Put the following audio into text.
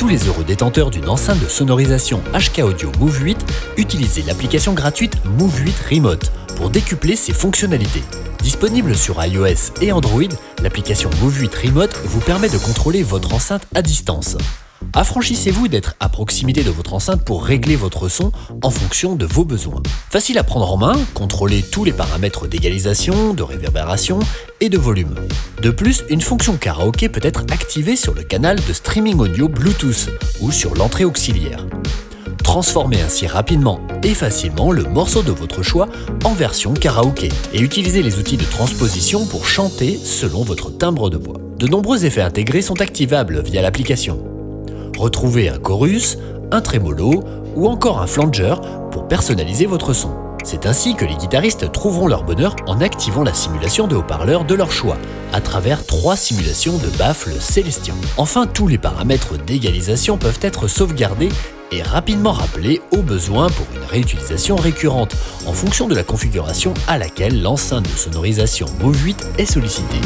tous les heureux détenteurs d'une enceinte de sonorisation HK Audio Move 8, utilisez l'application gratuite Move 8 Remote pour décupler ses fonctionnalités. Disponible sur iOS et Android, l'application Move 8 Remote vous permet de contrôler votre enceinte à distance. Affranchissez-vous d'être à proximité de votre enceinte pour régler votre son en fonction de vos besoins. Facile à prendre en main, contrôlez tous les paramètres d'égalisation, de réverbération et de volume. De plus, une fonction karaoké peut être activée sur le canal de streaming audio Bluetooth ou sur l'entrée auxiliaire. Transformez ainsi rapidement et facilement le morceau de votre choix en version karaoké et utilisez les outils de transposition pour chanter selon votre timbre de voix. De nombreux effets intégrés sont activables via l'application. Retrouvez un chorus, un trémolo ou encore un flanger pour personnaliser votre son. C'est ainsi que les guitaristes trouveront leur bonheur en activant la simulation de haut-parleurs de leur choix, à travers trois simulations de baffles Célestion. Enfin, tous les paramètres d'égalisation peuvent être sauvegardés et rapidement rappelés au besoin pour une réutilisation récurrente, en fonction de la configuration à laquelle l'enceinte de sonorisation Move 8 est sollicitée.